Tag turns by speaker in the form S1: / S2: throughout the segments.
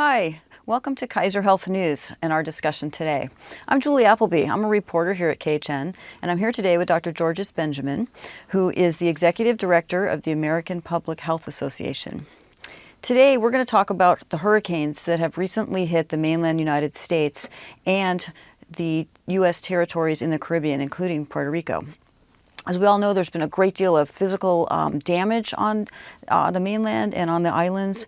S1: Hi, welcome to Kaiser Health News and our discussion today. I'm Julie Appleby. I'm a reporter here at KHN, and I'm here today with Dr. Georges Benjamin, who is the Executive Director of the American Public Health Association. Today, we're going to talk about the hurricanes that have recently hit the mainland United States and the U.S. territories in the Caribbean, including Puerto Rico. As we all know, there's been a great deal of physical um, damage on uh, the mainland and on the islands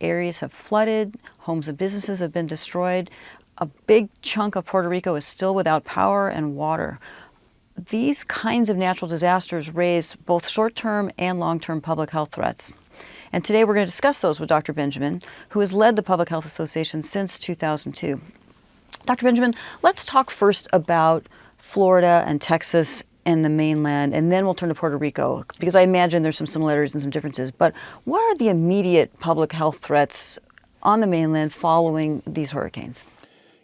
S1: areas have flooded, homes and businesses have been destroyed. A big chunk of Puerto Rico is still without power and water. These kinds of natural disasters raise both short-term and long-term public health threats. And today we're going to discuss those with Dr. Benjamin, who has led the Public Health Association since 2002. Dr. Benjamin, let's talk first about Florida and Texas and the mainland, and then we'll turn to Puerto Rico, because I imagine there's some similarities and some differences. But what are the immediate public health threats on the mainland following these hurricanes?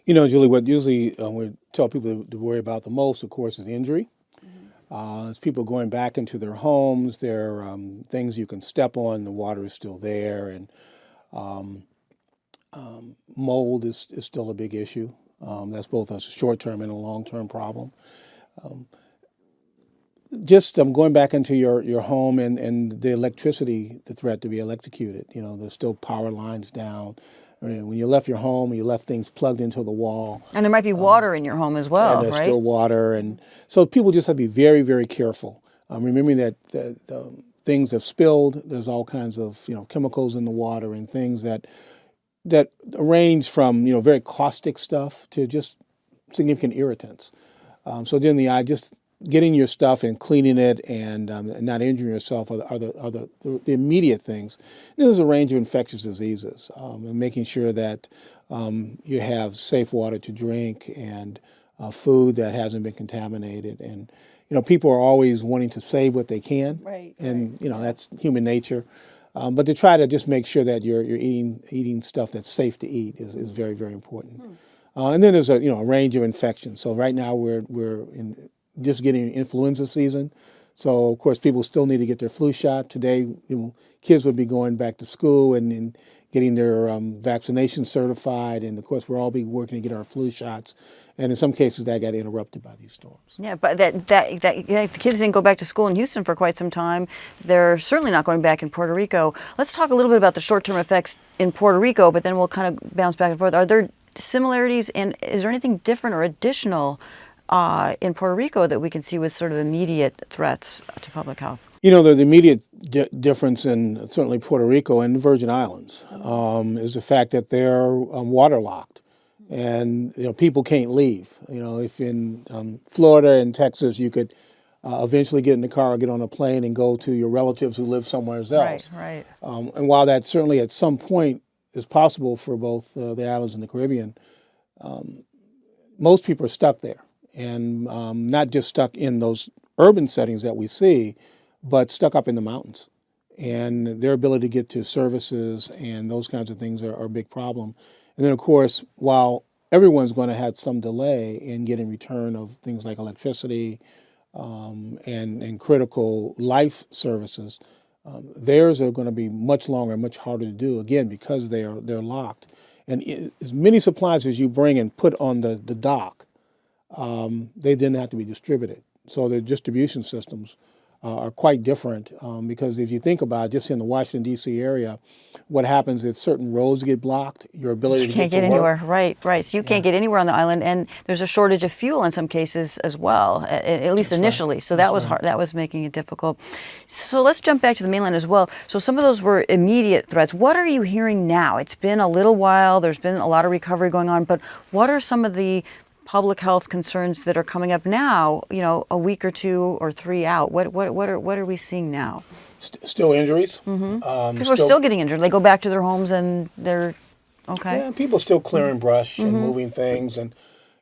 S2: You know, Julie, what usually uh, we tell people to worry about the most, of course, is injury. Mm -hmm. uh, it's people going back into their homes, there are um, things you can step on, the water is still there, and um, um, mold is, is still a big issue. Um, that's both a short-term and a long-term problem. Um, just um, going back into your, your home and, and the electricity, the threat to be electrocuted. You know, there's still power lines down. I mean, when you left your home, you left things plugged into the wall.
S1: And there might be um, water um, in your home as well,
S2: there's
S1: right?
S2: still water. And so people just have to be very, very careful. Um, remembering that the, the things have spilled, there's all kinds of, you know, chemicals in the water and things that, that range from, you know, very caustic stuff to just significant irritants. Um, so then the I just getting your stuff and cleaning it and, um, and not injuring yourself are, the, are, the, are the, the, immediate things. And there's a range of infectious diseases um, and making sure that um, you have safe water to drink and uh, food that hasn't been contaminated. And, you know, people are always wanting to save what they can.
S1: Right.
S2: And,
S1: right.
S2: you know, that's human nature. Um, but to try to just make sure that you're, you're eating, eating stuff that's safe to eat is, is very, very important. Hmm. Uh, and then there's a you know a range of infections. So right now we're we're in just getting influenza season. So of course people still need to get their flu shot. Today, you know, kids would be going back to school and, and getting their um, vaccination certified. And of course we're all be working to get our flu shots. And in some cases that got interrupted by these storms.
S1: Yeah, but that, that, that yeah, the kids didn't go back to school in Houston for quite some time. They're certainly not going back in Puerto Rico. Let's talk a little bit about the short-term effects in Puerto Rico, but then we'll kind of bounce back and forth. Are there similarities and is there anything different or additional uh, in Puerto Rico that we can see with sort of immediate threats to public health?
S2: You know, the immediate di difference in certainly Puerto Rico and the Virgin Islands um, is the fact that they're um, waterlocked and you know people can't leave. You know, if in um, Florida and Texas you could uh, eventually get in the car or get on a plane and go to your relatives who live somewhere else.
S1: Right, right.
S2: Um, and while that certainly at some point is possible for both uh, the islands and the Caribbean, um, most people are stuck there and um, not just stuck in those urban settings that we see, but stuck up in the mountains. And their ability to get to services and those kinds of things are, are a big problem. And then, of course, while everyone's going to have some delay in getting return of things like electricity um, and, and critical life services, um, theirs are going to be much longer, and much harder to do, again, because they are, they're locked. And it, as many supplies as you bring and put on the, the dock, um, they didn't have to be distributed. So the distribution systems uh, are quite different um, because if you think about it, just in the Washington D.C. area, what happens if certain roads get blocked, your ability
S1: you
S2: to
S1: can't
S2: get,
S1: get anywhere. Right, right. So you
S2: yeah.
S1: can't get anywhere on the island, and there's a shortage of fuel in some cases as well, at, at least
S2: That's
S1: initially.
S2: Right.
S1: So that
S2: That's
S1: was
S2: right.
S1: hard. That was making it difficult. So let's jump back to the mainland as well. So some of those were immediate threats. What are you hearing now? It's been a little while. There's been a lot of recovery going on, but what are some of the public health concerns that are coming up now, you know, a week or two or three out? What, what, what, are, what are we seeing now?
S2: St still injuries.
S1: Mm -hmm. um, people still, are still getting injured. They go back to their homes and they're, okay.
S2: Yeah, people still clearing brush and mm -hmm. moving things and,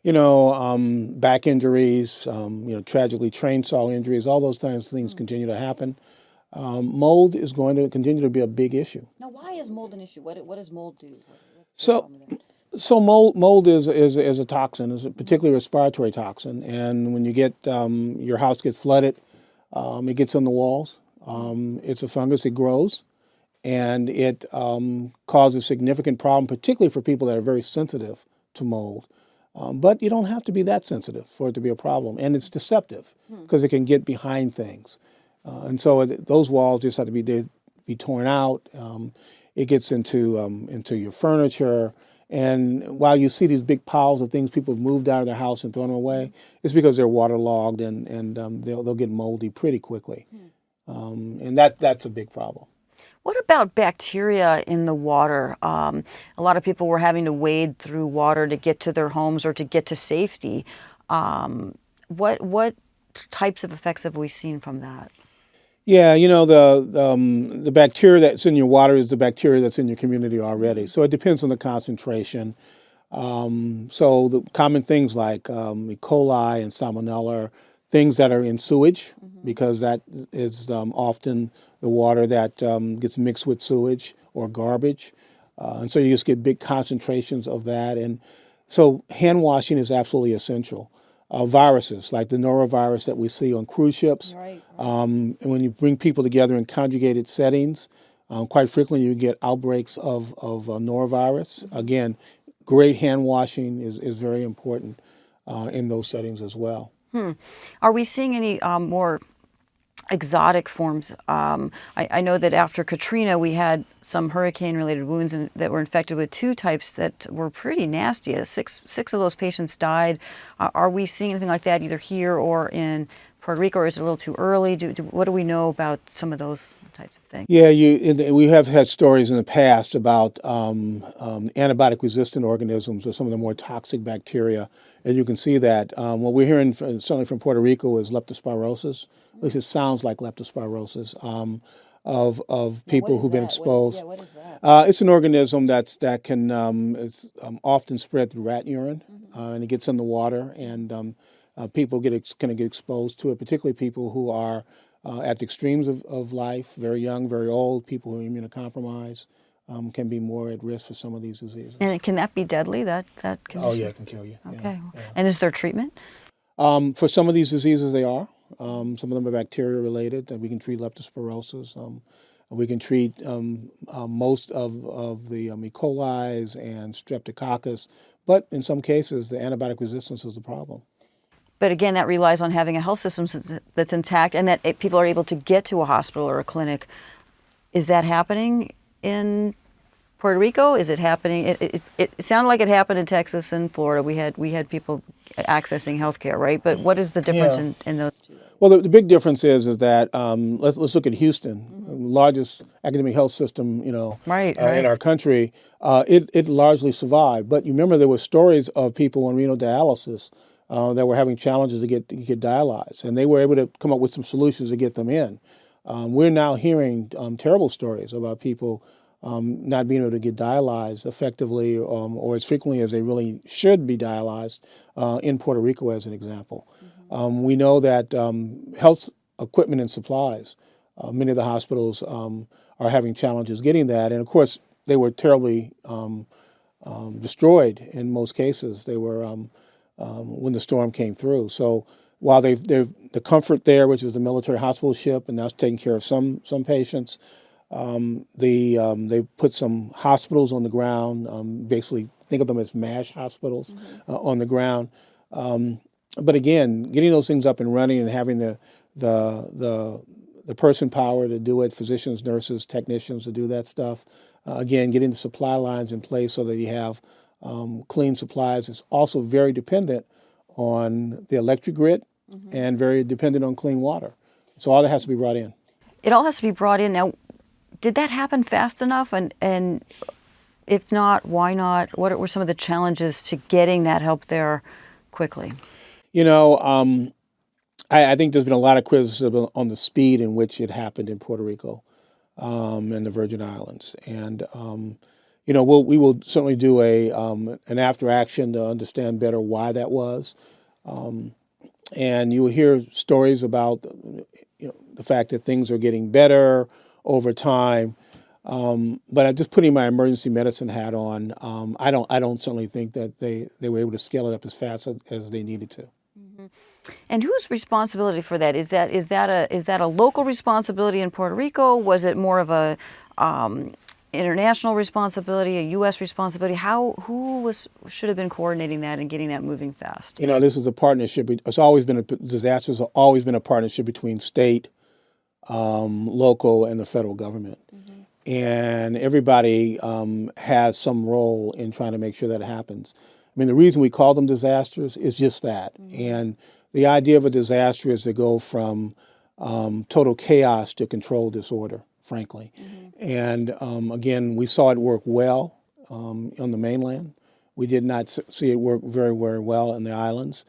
S2: you know, um, back injuries, um, you know, tragically train saw injuries, all those kinds of things continue to happen. Um, mold is going to continue to be a big issue.
S1: Now, why is mold an issue? What, what does mold do?
S2: so, so mold, mold is, is, is a toxin, is a particularly respiratory toxin. And when you get, um, your house gets flooded, um, it gets on the walls. Um, it's a fungus, it grows. and it um, causes significant problem, particularly for people that are very sensitive to mold. Um, but you don't have to be that sensitive for it to be a problem, and it's deceptive because it can get behind things. Uh, and so th- those walls just have to be they, be torn out. Um, it gets into um, into your furniture, and while you see these big piles of things people have moved out of their house and thrown away, it's because they're waterlogged and and um, they'll they'll get moldy pretty quickly, um, and that that's a big problem.
S1: What about bacteria in the water? Um, a lot of people were having to wade through water to get to their homes or to get to safety. Um, what what types of effects have we seen from that?
S2: Yeah, you know the um, the bacteria that's in your water is the bacteria that's in your community already. So it depends on the concentration. Um, so the common things like um, E. coli and Salmonella, are things that are in sewage, because that is um, often the water that um, gets mixed with sewage or garbage, uh, and so you just get big concentrations of that. And so hand washing is absolutely essential. Uh, viruses like the norovirus that we see on cruise ships,
S1: Right.
S2: um, and when you bring people together in congregate settings, um, quite frequently you get outbreaks of, of uh, norovirus. Again, great hand washing is, is very important uh, in those settings as well.
S1: Are we seeing any um, more exotic forms? Um, I, I know that after Katrina, we had some hurricane-related wounds in, that were infected with two types that were pretty nasty. Uh, Six six of those patients died. Uh, are we seeing anything like that either here or in Puerto Rico, or is it a little too early? Do, do, what do we know about some of those types of things?
S2: Yeah, you, we have had stories in the past about um, um, antibiotic resistant organisms or some of the more toxic bacteria. And you can see that. Um, what we're hearing, from, certainly from Puerto Rico, is leptospirosis. At least it sounds like leptospirosis um, of, of people who've been exposed.
S1: what is that?
S2: Uh, it's an organism that's that can um, it's um, often spread through rat urine, uh, and it gets in the water, and um, uh, people get ex- kind of get exposed to it. Particularly people who are uh, at the extremes of, of life, very young, very old, people who are immunocompromised, um, can be more at risk for some of these diseases.
S1: And can that be deadly? That that condition?
S2: Oh yeah, it can kill you. yeah.
S1: Okay. And is there treatment?
S2: Um, for some of these diseases, they are. Um, some of them are bacteria related, and we can treat leptospirosis. Um, we can treat um, uh, most of, of the um, E. coli's and streptococcus, but in some cases, the antibiotic resistance is the problem.
S1: But again, that relies on having a health system that's- intact and that people are able to get to a hospital or a clinic. Is that happening in Puerto Rico? Is it happening? It, it, it sounded like it happened in Texas and Florida. We had we had people accessing healthcare, right? But what is the difference
S2: Yeah.
S1: in, in those two?
S2: Well, the, the big difference is is that um, let's let's look at Houston, largest academic health system, you know,
S1: Right,
S2: uh,
S1: right.
S2: in our country. Uh, it it largely survived, but you remember there were stories of people on renal dialysis uh, that were having challenges to get to get dialyzed, and they were able to come up with some solutions to get them in. Um, we're now hearing um, terrible stories about people um, not being able to get dialyzed effectively um, or as frequently as they really should be dialyzed uh, in Puerto Rico, as an example. Um, we know that um, health equipment and supplies, uh, many of the hospitals um, are having challenges getting that. And of course, they were terribly um, um, destroyed in most cases. They were um, um, when the storm came through. So while they've, they've the Comfort there, which is the military hospital ship, and that's taking care of some some patients. Um, the um, they put some hospitals on the ground. Um, basically, think of them as MASH hospitals uh, on the ground. Um, but again, getting those things up and running and having the the the the person power to do it, physicians, nurses, technicians to do that stuff. Uh, again, getting the supply lines in place so that you have um, clean supplies is also very dependent on the electric grid and very dependent on clean water. So all that has to be brought in.
S1: It all has to be brought in now. Did that happen fast enough? And and if not, why not? What were some of the challenges to getting that help there quickly?
S2: You know, um, I, I think there's been a lot of criticism on the speed in which it happened in Puerto Rico um, and the Virgin Islands, and um, you know, we'll, we will certainly do a um, an after action to understand better why that was. Um, and you will hear stories about you know, the fact that things are getting better over time. Um, but I'm just putting my emergency medicine hat on. Um, I don't. I don't certainly think that they, they were able to scale it up as fast as, as they needed to.
S1: And whose responsibility for that is that is that a is that a local responsibility in Puerto Rico? Was it more of a um, international responsibility, a U.S. responsibility? How who was should have been coordinating that and getting that moving fast?
S2: You know, this is a partnership. It's always been a disasters have always been a partnership between state, um, local, and the federal government, and everybody um, has some role in trying to make sure that happens. I mean, the reason we call them disasters is just that, and the idea of a disaster is to go from um, total chaos to controlled disorder, frankly. And um, again, we saw it work well um, on the mainland. We did not see it work very, very well in the islands.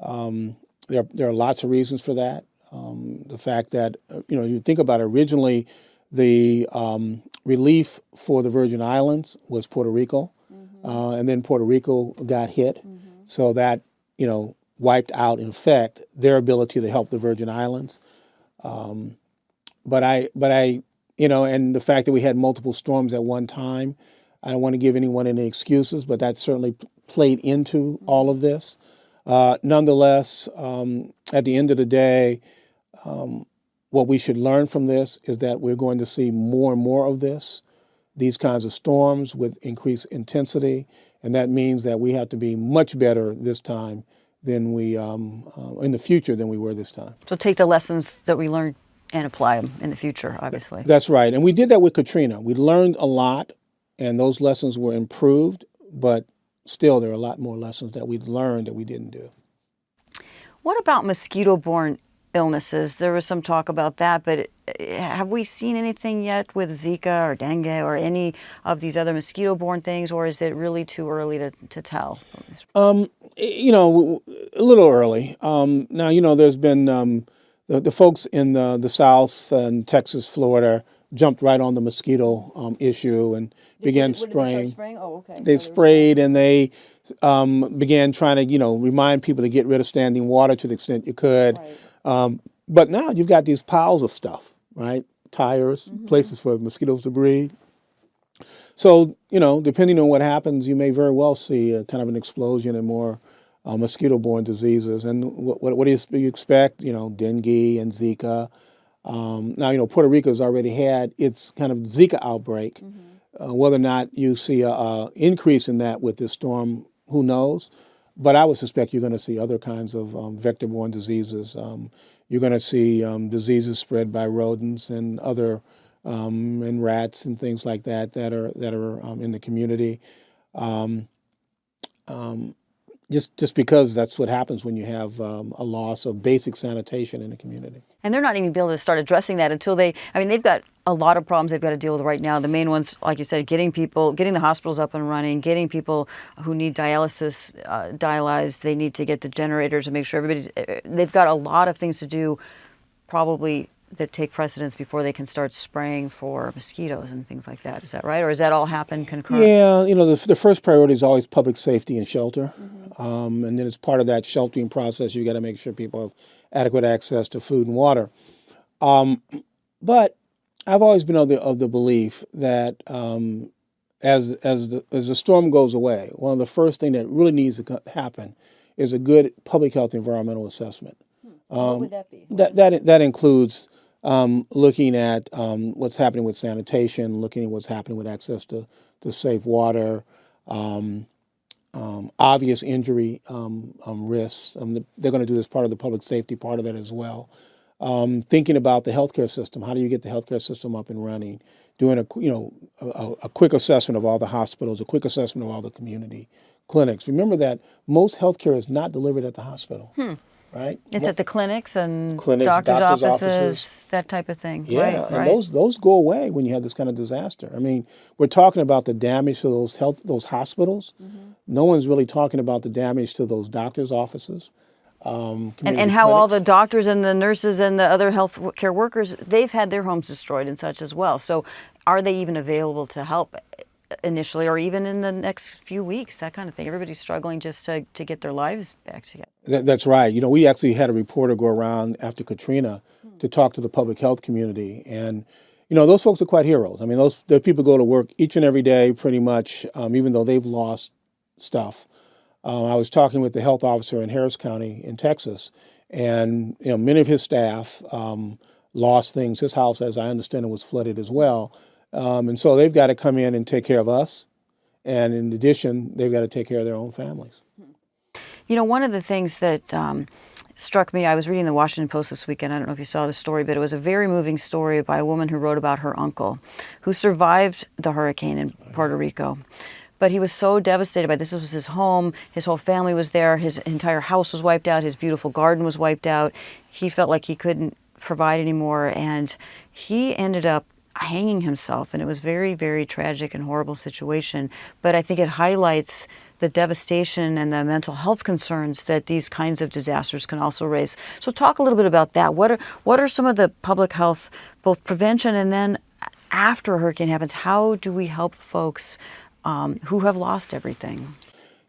S2: Um, there, there are lots of reasons for that. Um, the fact that, uh, you know, you think about it, originally the um, relief for the Virgin Islands was Puerto Rico, uh, and then Puerto Rico got hit. So that, you know, wiped out, in effect, their ability to help the Virgin Islands. Um, but I, but I, you know, and the fact that we had multiple storms at one time, I don't want to give anyone any excuses, but that certainly played into all of this. Uh, nonetheless, um, at the end of the day, um, what we should learn from this is that we're going to see more and more of this, these kinds of storms with increased intensity, and that means that we have to be much better this time than we um, uh, in the future than we were this time.
S1: So take the lessons that we learned and apply them in the future. Obviously,
S2: That's right. And we did that with Katrina. We learned a lot, and those lessons were improved, but still, there are a lot more lessons that we learned that we didn't do.
S1: what about mosquito-borne illnesses? There was some talk about that, but uh, have we seen anything yet with Zika or dengue or any of these other mosquito-borne things, or is it really too early to, to tell?
S2: Um, you know, a little early. Um, now, you know, there's been um, the, the folks in the, the South and Texas, Florida jumped right on the mosquito um, issue and began spraying.
S1: Oh, okay.
S2: they sprayed and they um, began trying to, you know, remind people to get rid of standing water to the extent you could. Um, but now you've got these piles of stuff, right? Tires, places for mosquitoes to breed. So, you know, depending on what happens, you may very well see a kind of an explosion in more uh, mosquito-borne diseases. And what, what, what do you, you expect? You know, dengue and Zika. Um, now, you know, Puerto Rico's already had its kind of Zika outbreak. Uh, whether or not you see a, a increase in that with this storm, who knows? But I would suspect you're going to see other kinds of um, vector-borne diseases. Um, you're going to see um, diseases spread by rodents and other um, and rats and things like that that are that are um, in the community. Um, um, just just because that's what happens when you have um, a loss of basic sanitation in a community.
S1: And they're not even able to start addressing that until they, I mean, they've got a lot of problems they've got to deal with right now. The main ones, like you said, getting people, getting the hospitals up and running, getting people who need dialysis uh, dialyzed. They need to get the generators and make sure everybody's, uh, they've got a lot of things to do probably that take precedence before they can start spraying for mosquitoes and things like that. Is that right? Or does that all happen concurrent?
S2: Yeah, you know, the, the first priority is always public safety and shelter. Um, and then as part of that sheltering process, you got to make sure people have adequate access to food and water. Um, but I've always been of the, of the belief that um, as, as, the, as the storm goes away, one of the first things that really needs to happen is a good public health environmental assessment.
S1: what would that be?
S2: That that that includes um, looking at um, what's happening with sanitation, looking at what's happening with access to, to safe water, um, um, obvious injury um, um, risks. The- they're going to do this part of the public safety part of that as well. Thinking about the healthcare system, how do you get the healthcare system up and running? Doing a you know a, a- a quick assessment of all the hospitals, a quick assessment of all the community clinics. Remember that most healthcare is not delivered at the hospital, right?
S1: It's at the clinics and
S2: Clinics,
S1: doctors',
S2: doctors'
S1: offices,
S2: offices.
S1: that type of thing.
S2: Yeah,
S1: right,
S2: and
S1: right.
S2: those those go away when you have this kind of disaster. I mean, we're talking about the damage to those health those hospitals.
S1: Mm-hmm.
S2: No one's really talking about the damage to those doctors' offices. Um,
S1: and, and how all the doctors and the nurses and the other health care workers they've had their homes destroyed and such as well so are they even available to help initially or even in the next few weeks that kind of thing everybody's struggling just to, to get their lives back together
S2: That, that's right. You know, we actually had a reporter go around after Katrina to talk to the public health community, and you know, those folks are quite heroes. I mean, those the people go to work each and every day, pretty much, um, even though they've lost stuff. Um, I was talking with the health officer in Harris County in Texas, and you know, many of his staff um, lost things. His house, as I understand it, was flooded as well. Um, and so they've got to come in and take care of us. And in addition, they've got to take care of their own families.
S1: You know, one of the things that um, struck me, I was reading the Washington Post this weekend. I don't know if you saw the story, but it was a very moving story by a woman who wrote about her uncle who survived the hurricane in Puerto Rico. But he was so devastated by this. This was his home. His whole family was there. His entire house was wiped out. His beautiful garden was wiped out. He felt like he couldn't provide anymore. And he ended up hanging himself. And it was very, very tragic and horrible situation. But I think it highlights the devastation and the mental health concerns that these kinds of disasters can also raise. So talk a little bit about that. What are what are some of the public health, both prevention and then after a hurricane happens, how do we help folks um, who have lost everything?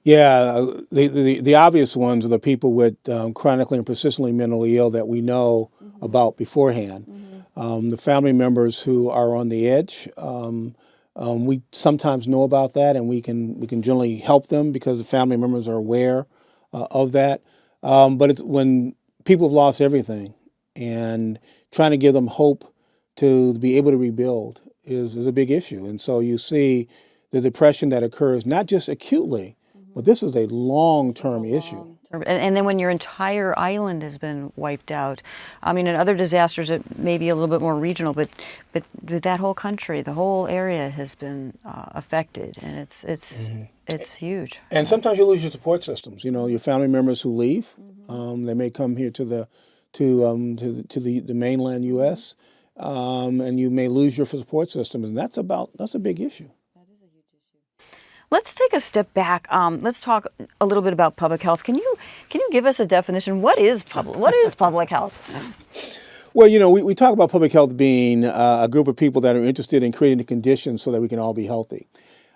S2: Yeah, the, the, the obvious ones are the people with um, chronically and persistently mentally ill that we know mm-hmm. about beforehand. Mm-hmm. Um, the family members who are on the edge, um, um, we sometimes know about that, and we can we can generally help them because the family members are aware uh, of that. Um, but it's when people have lost everything, and trying to give them hope to be able to rebuild is is a big issue. And so you see the depression that occurs not just acutely, mm-hmm. but this is a long term issue.
S1: And, and, then when your entire island has been wiped out, I mean, in other disasters it may be a little bit more regional, but but that whole country, the whole area has been uh, affected, and it's it's mm-hmm. it's huge.
S2: And sometimes you lose your support systems. You know, your family members who leave, mm-hmm. um, they may come here to the to um, to the, to the, the mainland U.S. Um, and you may lose your support systems, and that's about that's a big issue.
S1: Let's take a step back. Um, let's talk a little bit about public health. Can you can you give us a definition? What is public What is public health?
S2: Well, you know, we, we talk about public health being uh, a group of people that are interested in creating the conditions so that we can all be healthy.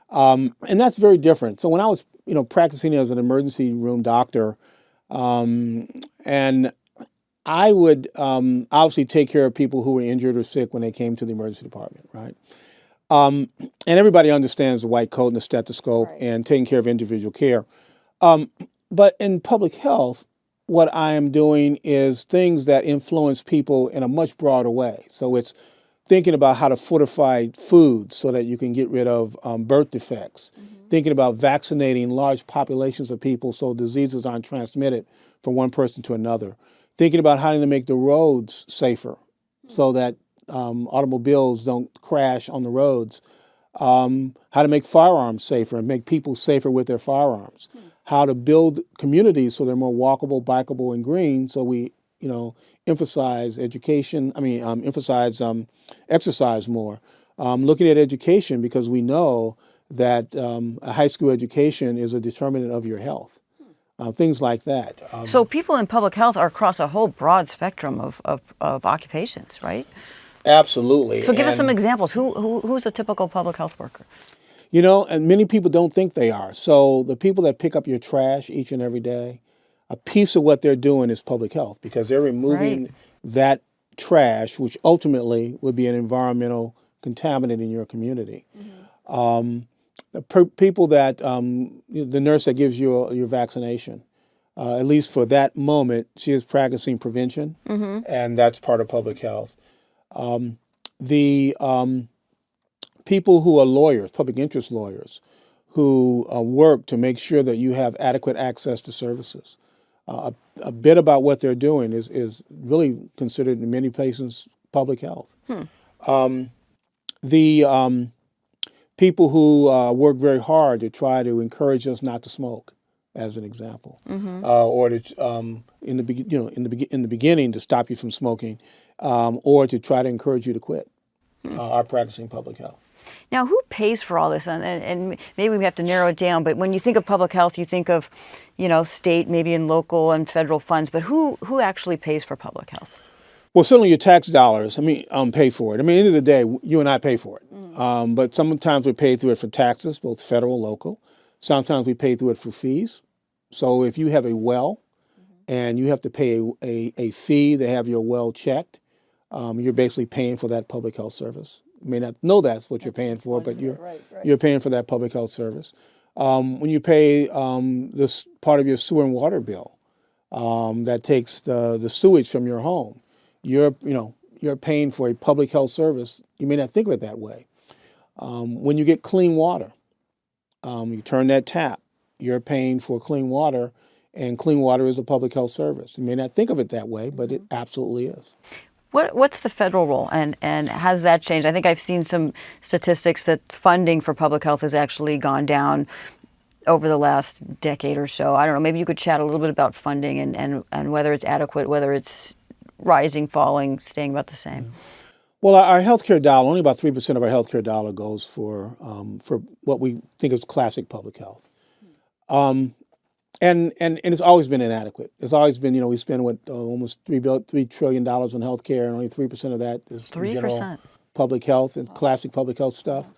S2: Um, and that's very different. So when I was, you know, practicing as an emergency room doctor, um, and I would um, obviously take care of people who were injured or sick when they came to the emergency department, right? Um, and everybody understands the white coat and the stethoscope right. and taking care of individual care. Um, but in public health, what I am doing is things that influence people in a much broader way. So it's thinking about how to fortify food so that you can get rid of um, birth defects, mm-hmm. thinking about vaccinating large populations of people so diseases aren't transmitted from one person to another, thinking about how to make the roads safer mm-hmm. so that um, automobiles don't crash on the roads, um, how to make firearms safer and make people safer with their firearms, hmm. how to build communities so they're more walkable, bikeable, and green. So we, you know, emphasize education. I mean, um, emphasize um, exercise more. Um, looking at education because we know that um, a high school education is a determinant of your health. Uh, things like that.
S1: Um, so people in public health are across a whole broad spectrum of, of, of occupations, right?
S2: Absolutely.
S1: So give and, us some examples. Who, who, who's a typical public health worker?
S2: You know, and many people don't think they are. So the people that pick up your trash each and every day, a piece of what they're doing is public health because they're removing right. that trash, which ultimately would be an environmental contaminant in your community. Mm-hmm. Um, the people that um, the nurse that gives you a, your vaccination, uh, at least for that moment, she is practicing prevention, mm-hmm. and that's part of public health. Um, the um, people who are lawyers, public interest lawyers, who uh, work to make sure that you have adequate access to services. Uh, a, a, bit about what they're doing is, is really considered in many places public health. Hmm. Um, the um, people who uh, work very hard to try to encourage us not to smoke, as an example, mm-hmm. uh, or to um, in the you know in the in the beginning to stop you from smoking, um, or to try to encourage you to quit hmm. uh, are practicing public health.
S1: Now, who pays for all this? And, and, maybe we have to narrow it down. But when you think of public health, you think of, you know, state, maybe in local and federal funds. But who who actually pays for public health?
S2: Well, certainly your tax dollars. I mean, um, pay for it. I mean, at the end of the day, you and I pay for it. Mm. Um, but sometimes we pay through it for taxes, both federal, local. Sometimes we pay through it for fees. So if you have a well, mm-hmm. and you have to pay a, a, a fee to have your well checked, um, you're basically paying for that public health service. You may not know that's what you're paying for, but you're right, right. you're paying for that public health service. Um, when you pay um, this part of your sewer and water bill, um, that takes the the sewage from your home, you're you know you're paying for a public health service. You may not think of it that way, Um, when you get clean water, um, you turn that tap, you're paying for clean water, and clean water is a public health service. You may not think of it that way, but it absolutely is.
S1: What, what's the federal role and, and has that changed? I think I've seen some statistics that funding for public health has actually gone down over the last decade or so. I don't know, maybe you could chat a little bit about funding and, and, and whether it's adequate, whether it's rising, falling, staying about the same.
S2: Well, our healthcare dollar, only about 3% of our healthcare dollar goes for, um, for what we think is classic public health. Um, and, and, and it's always been inadequate. It's always been, you know, we spend what, uh, almost $3, $3 trillion on healthcare, and only 3% of that is
S1: 3%.
S2: general public health and classic public health stuff.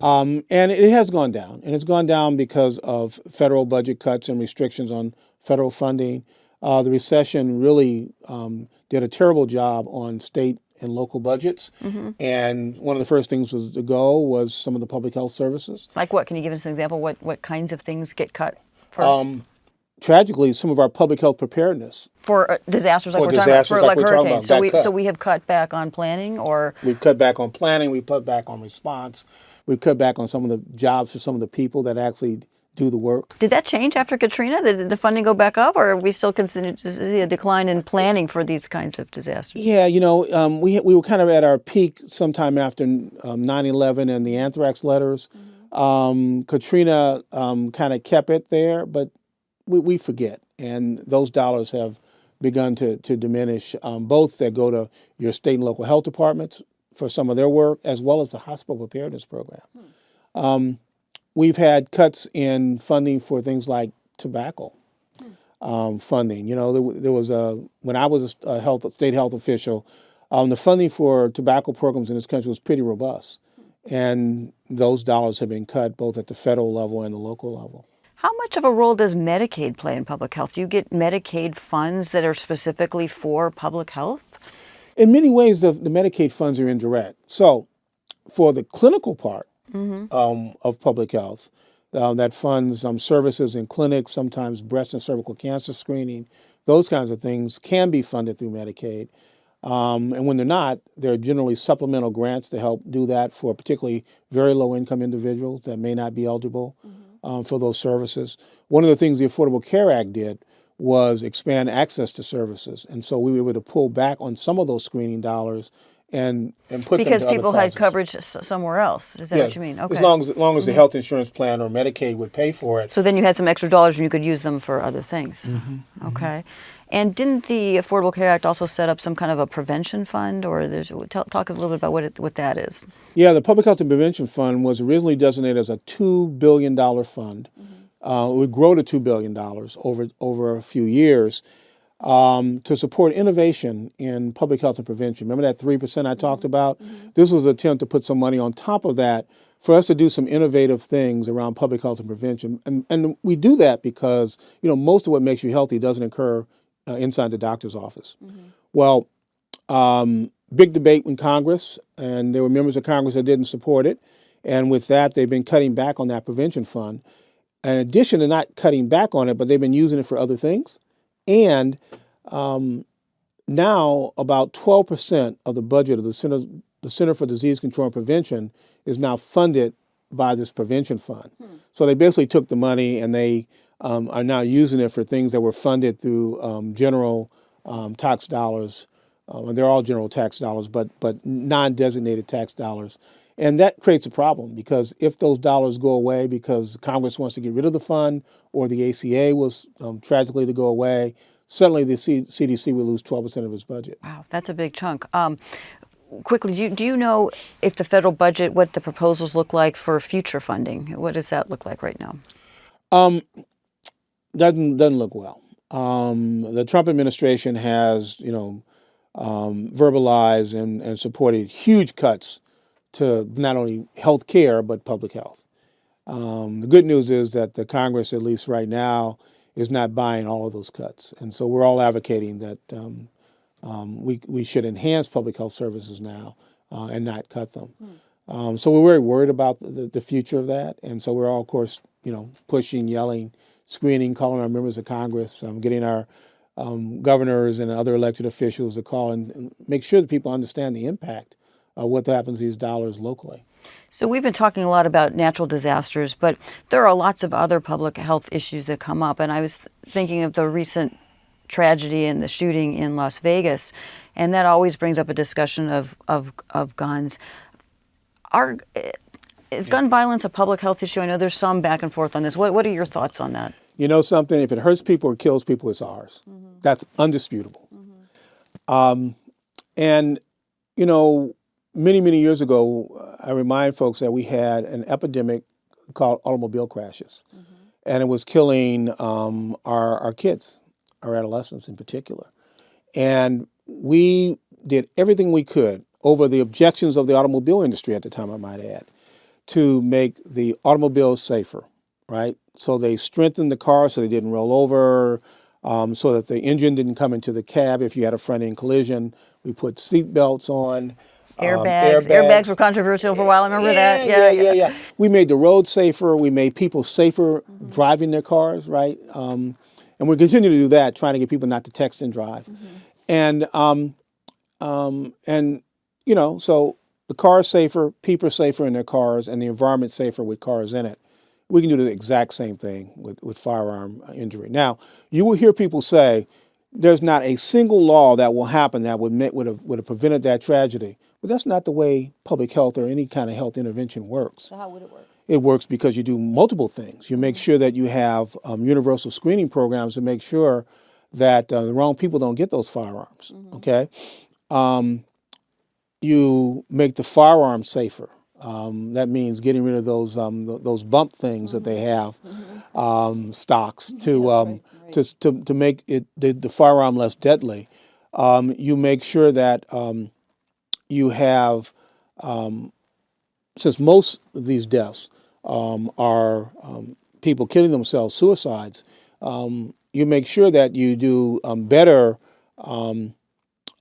S2: Um, and it has gone down, and it's gone down because of federal budget cuts and restrictions on federal funding. Uh, the recession really um, did a terrible job on state and local budgets, and one of the first things was to go was some of the public health services.
S1: Like what? Can you give us an example? What, what kinds of things get cut first?
S2: Um, tragically, some of our public health preparedness,
S1: for uh, disasters like
S2: for
S1: we're talking about, for
S2: like
S1: like hurricanes. so, we, so we have cut back on planning or
S2: we've cut back on planning, we've cut back on response, we've cut back on some of the jobs for some of the people that actually do the work.
S1: Did that change after Katrina? Did the funding go back up, or are we still continue to see a decline in planning for these kinds of disasters?
S2: Yeah, you know, um, we we were kind of at our peak sometime after um, 9/11 and the anthrax letters. Um, Katrina um, kind of kept it there, but we, we forget, and those dollars have begun to to diminish. Um, both that go to your state and local health departments for some of their work, as well as the hospital preparedness program. Um, we've had cuts in funding for things like tobacco um, funding. You know, there, there was a when I was a health state health official, um, the funding for tobacco programs in this country was pretty robust, and those dollars have been cut both at the federal level and the local level.
S1: How much of a role does Medicaid play in public health? Do you get Medicaid funds that are specifically for public health?
S2: In many ways, the, the Medicaid funds are indirect. So, for the clinical part um, of public health, uh, that funds um, services in clinics, sometimes breast and cervical cancer screening, those kinds of things can be funded through Medicaid. Um, and when they're not, there are generally supplemental grants to help do that for particularly very low income individuals that may not be eligible um, for those services. One of the things the Affordable Care Act did was expand access to services. And so we were able to pull back on some of those screening dollars and, and put
S1: Because
S2: them to
S1: people
S2: other
S1: had coverage somewhere else. Is that
S2: Yeah,
S1: what you mean? Okay. Mm-hmm.
S2: As long as, as long as the health insurance plan or Medicaid would pay for it.
S1: so then you had some extra dollars and you could use them for other things.
S2: Mm-hmm,
S1: Okay. And didn't the Affordable Care Act also set up some kind of a prevention fund, or there's tell, talk us a little bit about what it, what that is?
S2: Yeah, the Public Health and Prevention Fund was originally designated as a $2 billion fund. Uh, it would grow to $2 billion over, over a few years um, to support innovation in public health and prevention. Remember that 3% I talked about? This was an attempt to put some money on top of that for us to do some innovative things around public health and prevention. And, and we do that because, you know, most of what makes you healthy doesn't occur uh, inside the doctor's office. Well, um, big debate in Congress, and there were members of Congress that didn't support it. And with that, they've been cutting back on that prevention fund. In addition to not cutting back on it, but they've been using it for other things. And um, now, about 12% of the budget of the Center, the Center for Disease Control and Prevention is now funded by this prevention fund. So they basically took the money and they um, are now using it for things that were funded through um, general um, tax dollars. Um, and they're all general tax dollars, but but non-designated tax dollars, and that creates a problem because if those dollars go away because Congress wants to get rid of the fund or the ACA was um, tragically to go away, suddenly the C- CDC will lose 12% of its budget.
S1: Wow, that's a big chunk. Um, quickly, do you, do you know if the federal budget, what the proposals look like for future funding? What does that look like right now?
S2: Um, doesn't doesn't look well. Um, the Trump administration has, you know, um, verbalized and, and supported huge cuts to not only health care but public health. Um, the good news is that the Congress, at least right now, is not buying all of those cuts, and so we're all advocating that um, um, we we should enhance public health services now uh, and not cut them. Um, so we're very worried about the, the future of that, and so we're all, of course, you know, pushing, yelling, screening, calling our members of Congress, um, getting our um, governors and other elected officials to call and, and make sure that people understand the impact of what happens to these dollars locally.
S1: So we've been talking a lot about natural disasters, but there are lots of other public health issues that come up. And I was thinking of the recent tragedy and the shooting in Las Vegas, and that always brings up a discussion of of, of guns. Are is gun violence a public health issue? I know there's some back and forth on this. What what are your thoughts on that?
S2: You know something? If it hurts people or kills people, it's ours. That's undisputable. Um, and you know, many many years ago, I remind folks that we had an epidemic called automobile crashes, and it was killing um, our our kids, our adolescents in particular. And we did everything we could over the objections of the automobile industry at the time, I might add, to make the automobiles safer, right? So they strengthened the car so they didn't roll over, um, so that the engine didn't come into the cab if you had a front end collision. We put seat belts on. um,
S1: Airbags. Airbags were controversial for a while. I remember that.
S2: yeah, yeah, yeah. We made the road safer. We made people safer driving their cars, right? Um, and we continue to do that, trying to get people not to text and drive. And um, um, and you know, so the car is safer, people are safer in their cars, and the environment safer with cars in it. We can do the exact same thing with, with firearm injury. Now, you will hear people say there's not a single law that will happen that would would have would have prevented that tragedy. But that's not the way public health or any kind of health intervention works.
S1: So how would it work?
S2: It works because you do multiple things. You make sure that you have um, universal screening programs to make sure that uh, the wrong people don't get those firearms. Okay, um, you make the firearm safer. Um, that means getting rid of those um, th- those bump things that they have, um, stocks to, um, to to to make it the, the firearm less deadly. Um, you make sure that um, you have um, since most of these deaths um, are um, people killing themselves, suicides, um, you make sure that you do um, better um,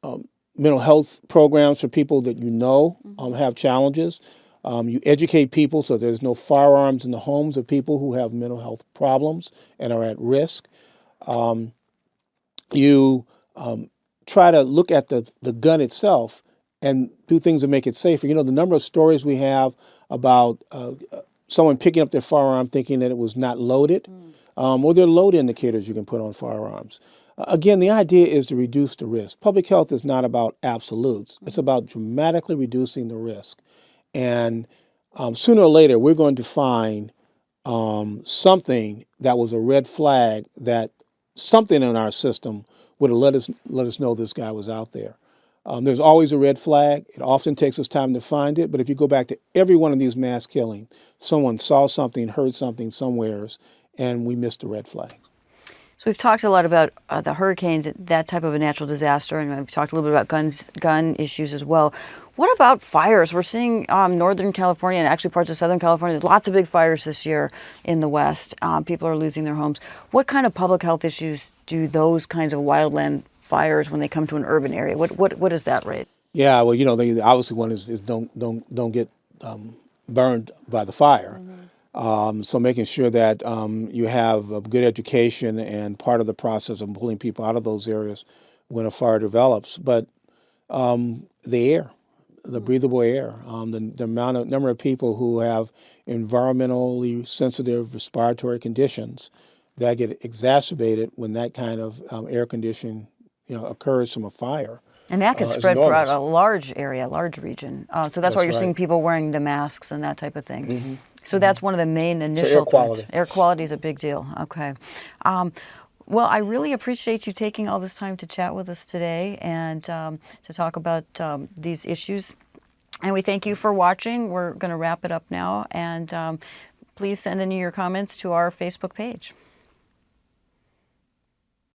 S2: um, mental health programs for people that you know um, have challenges. Um, you educate people so there's no firearms in the homes of people who have mental health problems and are at risk. Um, you um, try to look at the, the gun itself and do things to make it safer. You know, the number of stories we have about uh, uh, someone picking up their firearm thinking that it was not loaded, um, or there are load indicators you can put on firearms. Uh, again, the idea is to reduce the risk. Public health is not about absolutes, it's about dramatically reducing the risk. And um, sooner or later, we're going to find um, something that was a red flag that something in our system would have let us let us know this guy was out there. Um, there's always a red flag. It often takes us time to find it, but if you go back to every one of these mass killings, someone saw something, heard something somewheres, and we missed the red flag.
S1: So we've talked a lot about uh, the hurricanes, that type of a natural disaster, and we've talked a little bit about guns, gun issues as well. What about fires? We're seeing um, Northern California and actually parts of Southern California, lots of big fires this year in the West. Um, people are losing their homes. What kind of public health issues do those kinds of wildland fires when they come to an urban area? What what what does that raise?
S2: Yeah, well, you know, the, the obviously one is, is don't don't don't get um, burned by the fire. Um, so making sure that um, you have a good education and part of the process of pulling people out of those areas when a fire develops. But um, the air, the breathable air, um, the, the amount of number of people who have environmentally sensitive respiratory conditions that get exacerbated when that kind of um, air condition you know occurs from a fire.
S1: And that could
S2: uh,
S1: spread throughout a large area, large region. Uh, so that's, why you're seeing people wearing the masks and that type of thing. So that's one of the main initial
S2: air
S1: threats.
S2: quality.
S1: Air quality is a big deal. Okay. Um, well, I really appreciate you taking all this time to chat with us today and um, to talk about um, these issues. And we thank you for watching. We're going to wrap it up now. And um, please send in your comments to our Facebook page.